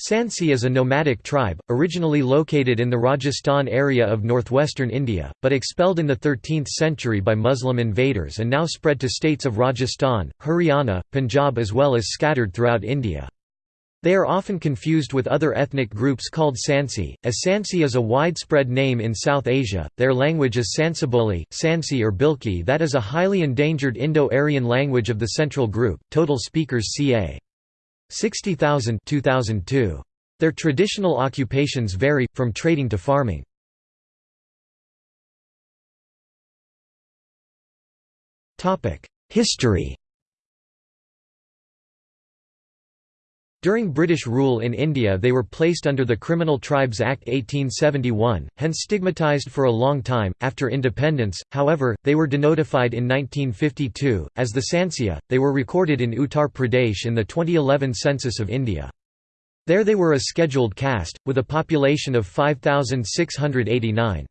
Sansi is a nomadic tribe, originally located in the Rajasthan area of northwestern India, but expelled in the 13th century by Muslim invaders and now spread to states of Rajasthan, Haryana, Punjab as well as scattered throughout India. They are often confused with other ethnic groups called Sansi, as Sansi is a widespread name in South Asia. Their language is Sansiboli, Sansi or Bilki that is a highly endangered Indo-Aryan language of the central group. Total speakers ca. 60,000 2002. Their traditional occupations vary, from trading to farming. History During British rule in India they were placed under the Criminal Tribes Act 1871, hence stigmatised for a long time. After independence, however, they were denotified in 1952. As the Sansia, they were recorded in Uttar Pradesh in the 2011 census of India. There they were a scheduled caste, with a population of 5,689.